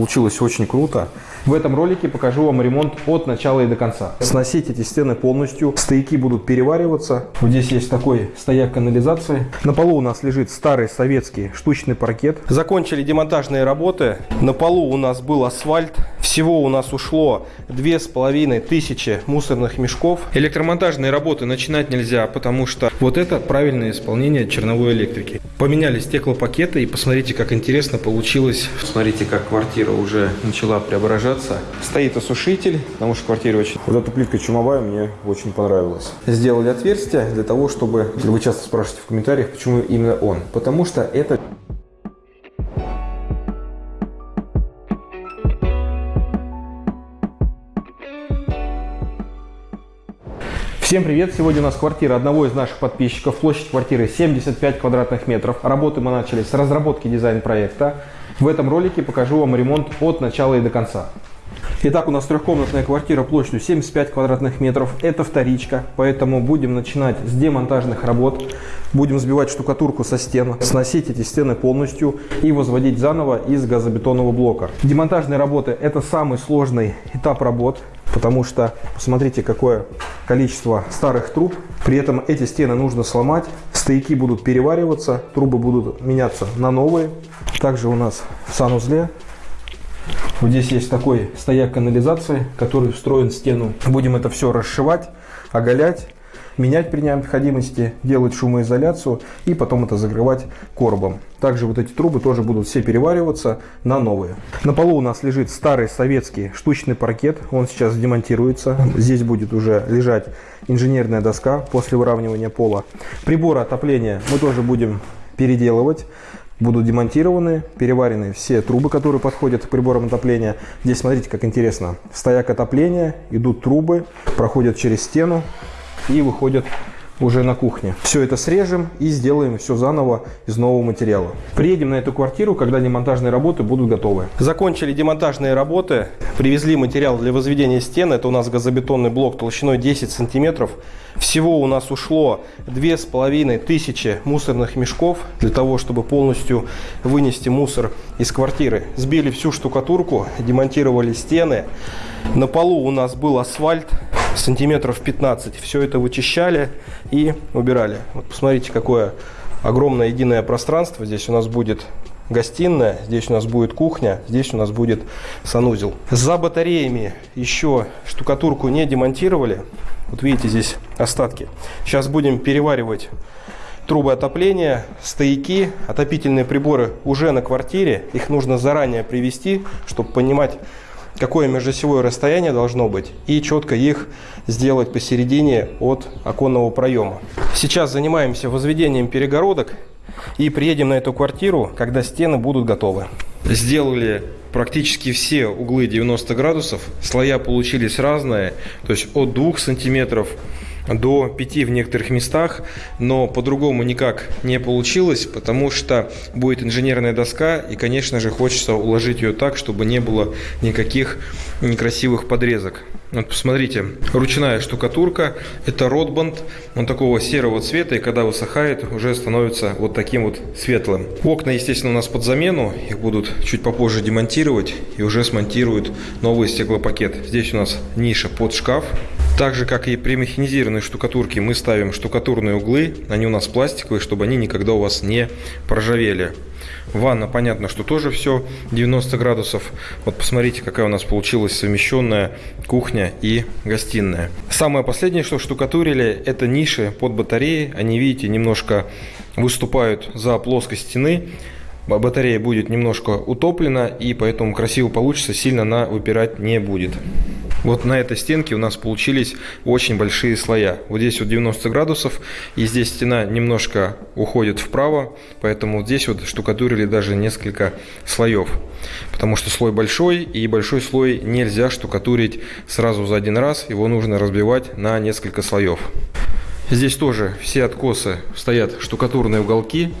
Получилось очень круто. В этом ролике покажу вам ремонт от начала и до конца. Сносить эти стены полностью. Стояки будут перевариваться. Вот здесь есть такой стояк канализации. На полу у нас лежит старый советский штучный паркет. Закончили демонтажные работы. На полу у нас был асфальт. Всего у нас ушло две с половиной тысячи мусорных мешков. Электромонтажные работы начинать нельзя, потому что вот это правильное исполнение черновой электрики. Поменяли стеклопакеты и посмотрите, как интересно получилось. Смотрите, как квартира уже начала преображаться преображаться. Стоит осушитель, потому что квартира очень... Вот эта плитка чумовая мне очень понравилась. Сделали отверстие для того, чтобы... Вы часто спрашиваете в комментариях, почему именно он. Потому что это Всем привет! Сегодня у нас квартира одного из наших подписчиков. Площадь квартиры 75 квадратных метров. Работы мы начали с разработки дизайн-проекта. В этом ролике покажу вам ремонт от начала и до конца. Итак, у нас трехкомнатная квартира площадью 75 квадратных метров. Это вторичка, поэтому будем начинать с демонтажных работ. Будем сбивать штукатурку со стен, сносить эти стены полностью и возводить заново из газобетонного блока. Демонтажные работы – это самый сложный этап работ, потому что посмотрите, какое количество старых труб. При этом эти стены нужно сломать, стояки будут перевариваться, трубы будут меняться на новые. Также у нас в санузле вот здесь есть такой стояк канализации, который встроен в стену. Будем это все расшивать, оголять, менять при необходимости, делать шумоизоляцию и потом это закрывать коробом. Также вот эти трубы тоже будут все перевариваться на новые. На полу у нас лежит старый советский штучный паркет. Он сейчас демонтируется. Здесь будет уже лежать инженерная доска после выравнивания пола. Приборы отопления мы тоже будем переделывать будут демонтированы, переварены все трубы, которые подходят к приборам отопления. Здесь смотрите, как интересно. Стояк отопления, идут трубы, проходят через стену и выходят уже на кухне. Все это срежем и сделаем все заново из нового материала. Приедем на эту квартиру, когда демонтажные работы будут готовы. Закончили демонтажные работы, привезли материал для возведения стен. Это у нас газобетонный блок толщиной 10 сантиметров. Всего у нас ушло две с половиной тысячи мусорных мешков для того, чтобы полностью вынести мусор из квартиры. Сбили всю штукатурку, демонтировали стены. На полу у нас был асфальт сантиметров 15. Все это вычищали и убирали. Вот посмотрите, какое огромное единое пространство. Здесь у нас будет гостиная, здесь у нас будет кухня, здесь у нас будет санузел. За батареями еще штукатурку не демонтировали. Вот видите, здесь остатки. Сейчас будем переваривать трубы отопления, стояки, отопительные приборы уже на квартире. Их нужно заранее привести, чтобы понимать, какое межосевое расстояние должно быть, и четко их сделать посередине от оконного проема. Сейчас занимаемся возведением перегородок и приедем на эту квартиру, когда стены будут готовы. Сделали практически все углы 90 градусов, слоя получились разные, то есть от 2 сантиметров до 5 в некоторых местах, но по-другому никак не получилось, потому что будет инженерная доска, и, конечно же, хочется уложить ее так, чтобы не было никаких некрасивых подрезок. Вот посмотрите, ручная штукатурка, это ротбанд, он такого серого цвета, и когда высыхает, уже становится вот таким вот светлым. Окна, естественно, у нас под замену, их будут чуть попозже демонтировать, и уже смонтируют новый стеклопакет. Здесь у нас ниша под шкаф, так же, как и при механизированной штукатурке, мы ставим штукатурные углы, они у нас пластиковые, чтобы они никогда у вас не проржавели. Ванна, понятно, что тоже все 90 градусов. Вот посмотрите, какая у нас получилась совмещенная кухня и гостиная. Самое последнее, что штукатурили, это ниши под батареи. Они, видите, немножко выступают за плоскость стены батарея будет немножко утоплена, и поэтому красиво получится, сильно она выпирать не будет. Вот на этой стенке у нас получились очень большие слоя. Вот здесь вот 90 градусов, и здесь стена немножко уходит вправо, поэтому вот здесь вот штукатурили даже несколько слоев. Потому что слой большой, и большой слой нельзя штукатурить сразу за один раз, его нужно разбивать на несколько слоев. Здесь тоже все откосы стоят штукатурные уголки,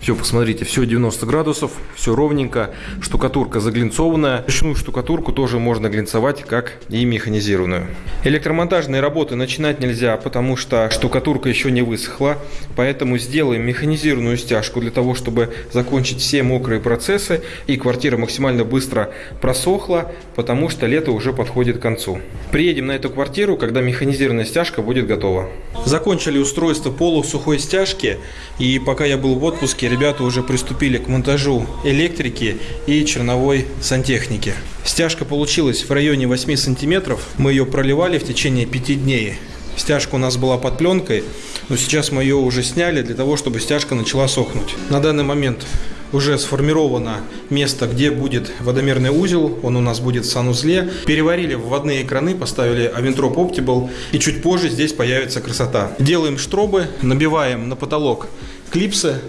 Все, посмотрите, все 90 градусов, все ровненько, штукатурка заглинцованная. Ручную штукатурку тоже можно глинцевать, как и механизированную. Электромонтажные работы начинать нельзя, потому что штукатурка еще не высохла, поэтому сделаем механизированную стяжку для того, чтобы закончить все мокрые процессы и квартира максимально быстро просохла, потому что лето уже подходит к концу. Приедем на эту квартиру, когда механизированная стяжка будет готова. Закончили устройство полусухой стяжки, и пока я был в отпуске, ребята уже приступили к монтажу электрики и черновой сантехники. Стяжка получилась в районе 8 сантиметров. Мы ее проливали в течение 5 дней. Стяжка у нас была под пленкой, но сейчас мы ее уже сняли для того, чтобы стяжка начала сохнуть. На данный момент уже сформировано место, где будет водомерный узел. Он у нас будет в санузле. Переварили вводные краны, поставили Aventro Optimal. И чуть позже здесь появится красота. Делаем штробы, набиваем на потолок клипсы.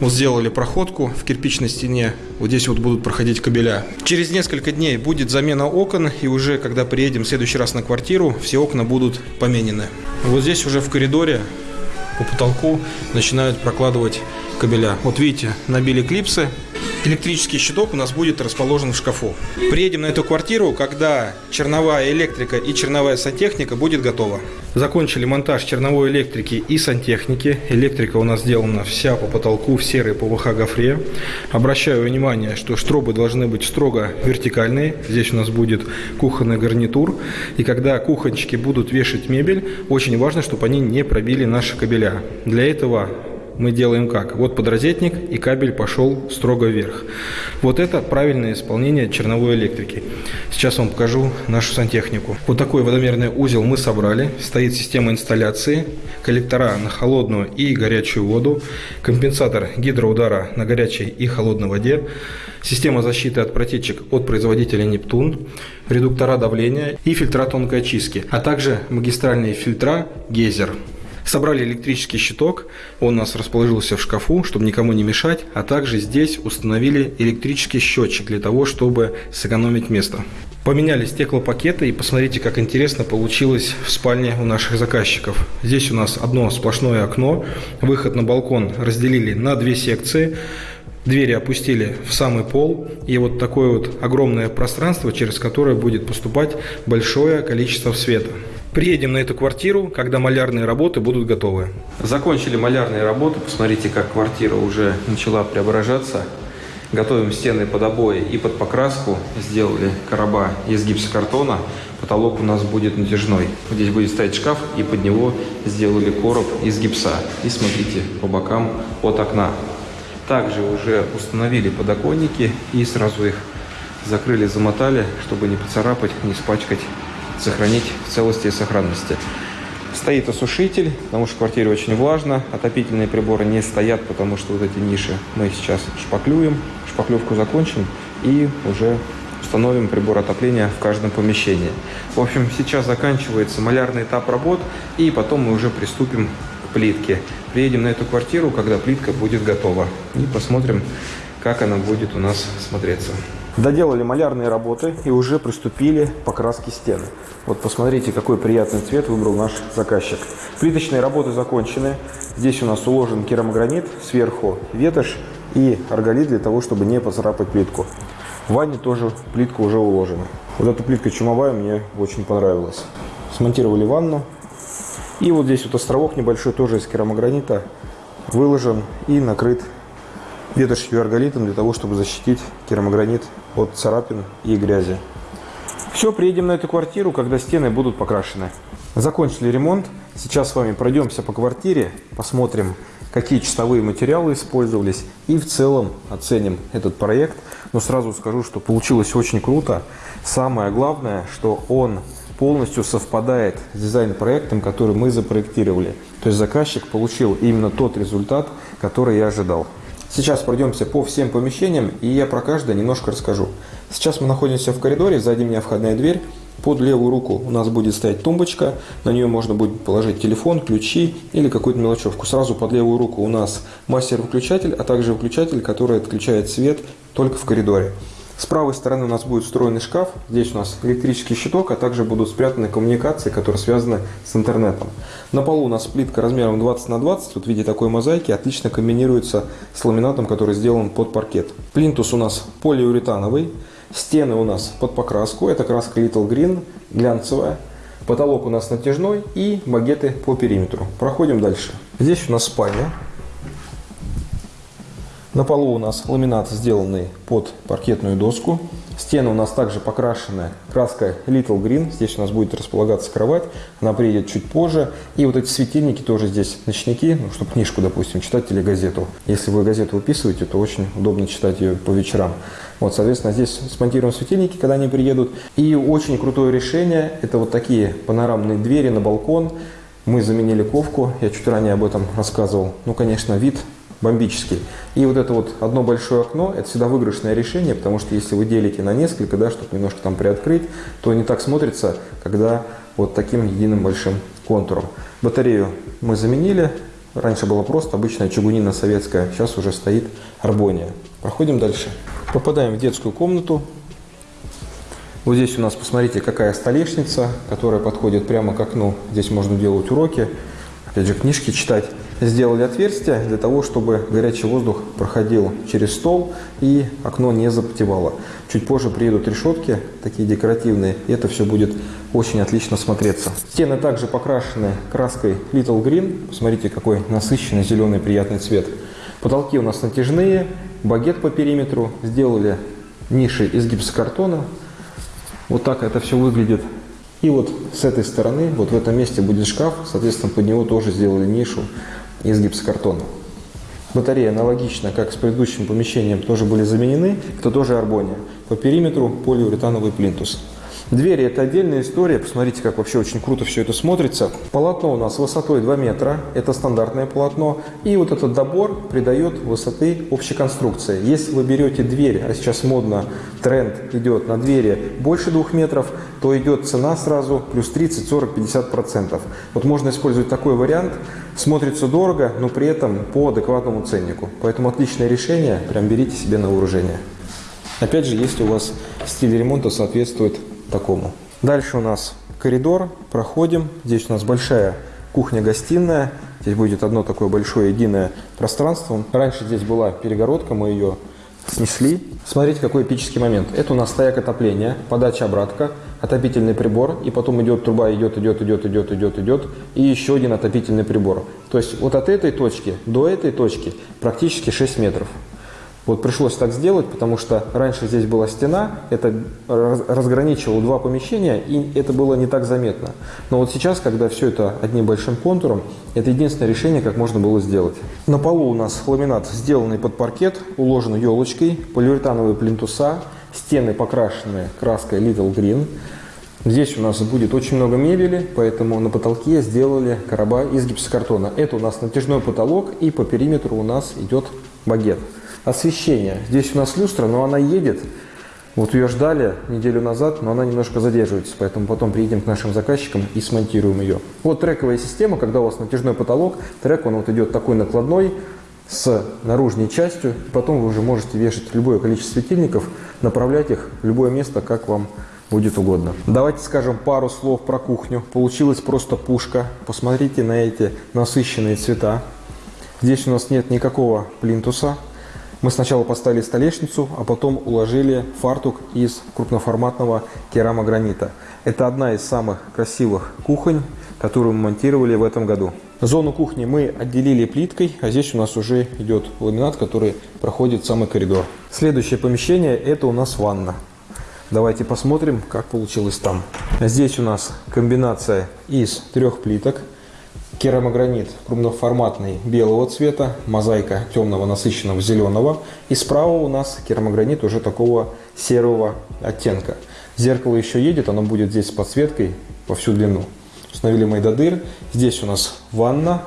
Вот сделали проходку в кирпичной стене. Вот здесь вот будут проходить кабеля. Через несколько дней будет замена окон. И уже когда приедем в следующий раз на квартиру, все окна будут поменены. Вот здесь уже в коридоре по потолку начинают прокладывать кабеля. Вот видите, набили клипсы. Электрический щиток у нас будет расположен в шкафу. Приедем на эту квартиру, когда черновая электрика и черновая сантехника будет готова. Закончили монтаж черновой электрики и сантехники. Электрика у нас сделана вся по потолку в серой ПВХ гофре. Обращаю внимание, что штробы должны быть строго вертикальные. Здесь у нас будет кухонный гарнитур. И когда кухончики будут вешать мебель, очень важно, чтобы они не пробили наши кабеля. Для этого мы делаем как? Вот подрозетник и кабель пошел строго вверх. Вот это правильное исполнение черновой электрики. Сейчас вам покажу нашу сантехнику. Вот такой водомерный узел мы собрали. Стоит система инсталляции, коллектора на холодную и горячую воду, компенсатор гидроудара на горячей и холодной воде, система защиты от протечек от производителя Нептун, редуктора давления и фильтра тонкой очистки, а также магистральные фильтра Гейзер. Собрали электрический щиток, он у нас расположился в шкафу, чтобы никому не мешать, а также здесь установили электрический счетчик для того, чтобы сэкономить место. Поменяли стеклопакеты и посмотрите, как интересно получилось в спальне у наших заказчиков. Здесь у нас одно сплошное окно, выход на балкон разделили на две секции. Двери опустили в самый пол, и вот такое вот огромное пространство, через которое будет поступать большое количество света. Приедем на эту квартиру, когда малярные работы будут готовы. Закончили малярные работы. Посмотрите, как квартира уже начала преображаться. Готовим стены под обои и под покраску. Сделали короба из гипсокартона. Потолок у нас будет натяжной. Здесь будет стоять шкаф, и под него сделали короб из гипса. И смотрите, по бокам от окна. Также уже установили подоконники и сразу их закрыли, замотали, чтобы не поцарапать, не испачкать сохранить в целости и сохранности. Стоит осушитель, потому что в квартире очень влажно. Отопительные приборы не стоят, потому что вот эти ниши мы сейчас шпаклюем. Шпаклевку закончим и уже установим прибор отопления в каждом помещении. В общем, сейчас заканчивается малярный этап работ, и потом мы уже приступим к плитке. Приедем на эту квартиру, когда плитка будет готова, и посмотрим, как она будет у нас смотреться. Доделали малярные работы и уже приступили к покраске стены. Вот посмотрите, какой приятный цвет выбрал наш заказчик. Плиточные работы закончены. Здесь у нас уложен керамогранит, сверху ветошь и арголит для того, чтобы не поцарапать плитку. В ванне тоже плитка уже уложена. Вот эта плитка чумовая мне очень понравилась. Смонтировали ванну. И вот здесь вот островок небольшой тоже из керамогранита выложен и накрыт ветошью и арголитом для того, чтобы защитить керамогранит от царапин и грязи. Все, приедем на эту квартиру, когда стены будут покрашены. Закончили ремонт. Сейчас с вами пройдемся по квартире, посмотрим, какие чистовые материалы использовались и в целом оценим этот проект. Но сразу скажу, что получилось очень круто. Самое главное, что он полностью совпадает с дизайн-проектом, который мы запроектировали. То есть заказчик получил именно тот результат, который я ожидал. Сейчас пройдемся по всем помещениям, и я про каждое немножко расскажу. Сейчас мы находимся в коридоре, сзади меня входная дверь. Под левую руку у нас будет стоять тумбочка, на нее можно будет положить телефон, ключи или какую-то мелочевку. Сразу под левую руку у нас мастер-выключатель, а также выключатель, который отключает свет только в коридоре. С правой стороны у нас будет встроенный шкаф. Здесь у нас электрический щиток, а также будут спрятаны коммуникации, которые связаны с интернетом. На полу у нас плитка размером 20 на 20. Вот в виде такой мозаики отлично комбинируется с ламинатом, который сделан под паркет. Плинтус у нас полиуретановый. Стены у нас под покраску. Это краска Little Green, глянцевая. Потолок у нас натяжной и багеты по периметру. Проходим дальше. Здесь у нас спальня. На полу у нас ламинат, сделанный под паркетную доску. Стены у нас также покрашены краской Little Green. Здесь у нас будет располагаться кровать. Она приедет чуть позже. И вот эти светильники тоже здесь ночники, ну, чтобы книжку, допустим, читать или газету. Если вы газету выписываете, то очень удобно читать ее по вечерам. Вот, соответственно, здесь смонтируем светильники, когда они приедут. И очень крутое решение – это вот такие панорамные двери на балкон. Мы заменили ковку, я чуть ранее об этом рассказывал. Ну, конечно, вид бомбический. И вот это вот одно большое окно, это всегда выигрышное решение, потому что если вы делите на несколько, да, чтобы немножко там приоткрыть, то не так смотрится, когда вот таким единым большим контуром. Батарею мы заменили, раньше было просто обычная чугунина советская, сейчас уже стоит арбония. Проходим дальше. Попадаем в детскую комнату. Вот здесь у нас, посмотрите, какая столешница, которая подходит прямо к окну. Здесь можно делать уроки, опять же, книжки читать сделали отверстие для того, чтобы горячий воздух проходил через стол и окно не запотевало. Чуть позже приедут решетки, такие декоративные, и это все будет очень отлично смотреться. Стены также покрашены краской Little Green. Посмотрите, какой насыщенный зеленый приятный цвет. Потолки у нас натяжные, багет по периметру. Сделали ниши из гипсокартона. Вот так это все выглядит. И вот с этой стороны, вот в этом месте будет шкаф, соответственно, под него тоже сделали нишу из гипсокартона. Батареи аналогично, как с предыдущим помещением, тоже были заменены. Это тоже арбония. По периметру полиуретановый плинтус. Двери – это отдельная история. Посмотрите, как вообще очень круто все это смотрится. Полотно у нас высотой 2 метра. Это стандартное полотно. И вот этот добор придает высоты общей конструкции. Если вы берете дверь, а сейчас модно, тренд идет на двери больше 2 метров, то идет цена сразу плюс 30, 40, 50 процентов. Вот можно использовать такой вариант. Смотрится дорого, но при этом по адекватному ценнику. Поэтому отличное решение. Прям берите себе на вооружение. Опять же, если у вас стиль ремонта соответствует такому. Дальше у нас коридор, проходим. Здесь у нас большая кухня-гостиная. Здесь будет одно такое большое единое пространство. Раньше здесь была перегородка, мы ее снесли. Смотрите, какой эпический момент. Это у нас стояк отопления, подача обратка, отопительный прибор, и потом идет труба, идет, идет, идет, идет, идет, идет, и еще один отопительный прибор. То есть вот от этой точки до этой точки практически 6 метров. Вот пришлось так сделать, потому что раньше здесь была стена, это разграничивало два помещения, и это было не так заметно. Но вот сейчас, когда все это одним большим контуром, это единственное решение, как можно было сделать. На полу у нас ламинат, сделанный под паркет, уложен елочкой, полиуретановые плинтуса, стены покрашены краской Little Green. Здесь у нас будет очень много мебели, поэтому на потолке сделали короба из гипсокартона. Это у нас натяжной потолок, и по периметру у нас идет багет. Освещение. Здесь у нас люстра, но она едет. Вот ее ждали неделю назад, но она немножко задерживается, поэтому потом приедем к нашим заказчикам и смонтируем ее. Вот трековая система, когда у вас натяжной потолок, трек он вот идет такой накладной, с наружной частью, и потом вы уже можете вешать любое количество светильников, направлять их в любое место, как вам будет угодно. Давайте скажем пару слов про кухню. Получилась просто пушка. Посмотрите на эти насыщенные цвета. Здесь у нас нет никакого плинтуса, мы сначала поставили столешницу, а потом уложили фартук из крупноформатного керамогранита. Это одна из самых красивых кухонь, которую мы монтировали в этом году. Зону кухни мы отделили плиткой, а здесь у нас уже идет ламинат, который проходит самый коридор. Следующее помещение – это у нас ванна. Давайте посмотрим, как получилось там. Здесь у нас комбинация из трех плиток – керамогранит крупноформатный белого цвета, мозаика темного насыщенного зеленого. И справа у нас керамогранит уже такого серого оттенка. Зеркало еще едет, оно будет здесь с подсветкой по всю длину. Установили майдадыр. Здесь у нас ванна.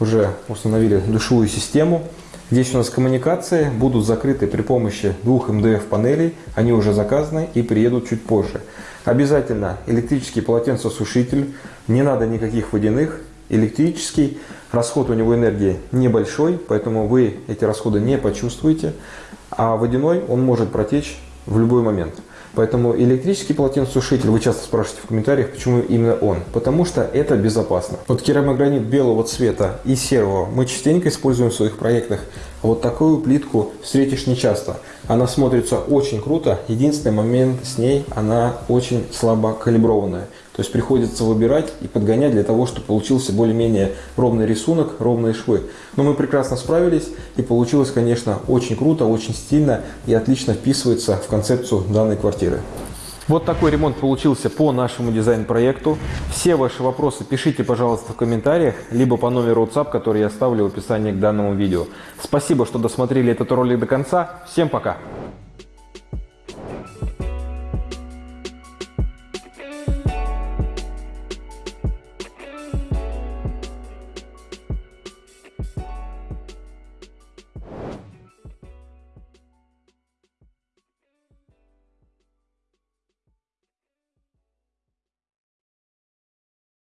Уже установили душевую систему. Здесь у нас коммуникации будут закрыты при помощи двух МДФ панелей. Они уже заказаны и приедут чуть позже. Обязательно электрический полотенцесушитель. Не надо никаких водяных электрический, расход у него энергии небольшой, поэтому вы эти расходы не почувствуете, а водяной он может протечь в любой момент. Поэтому электрический полотенцесушитель, вы часто спрашиваете в комментариях, почему именно он. Потому что это безопасно. Вот керамогранит белого цвета и серого мы частенько используем в своих проектах. Вот такую плитку встретишь нечасто. Она смотрится очень круто. Единственный момент с ней, она очень слабо калиброванная. То есть приходится выбирать и подгонять для того, чтобы получился более-менее ровный рисунок, ровные швы. Но мы прекрасно справились и получилось, конечно, очень круто, очень стильно и отлично вписывается в концепцию данной квартиры. Вот такой ремонт получился по нашему дизайн-проекту. Все ваши вопросы пишите, пожалуйста, в комментариях, либо по номеру WhatsApp, который я оставлю в описании к данному видео. Спасибо, что досмотрели этот ролик до конца. Всем пока!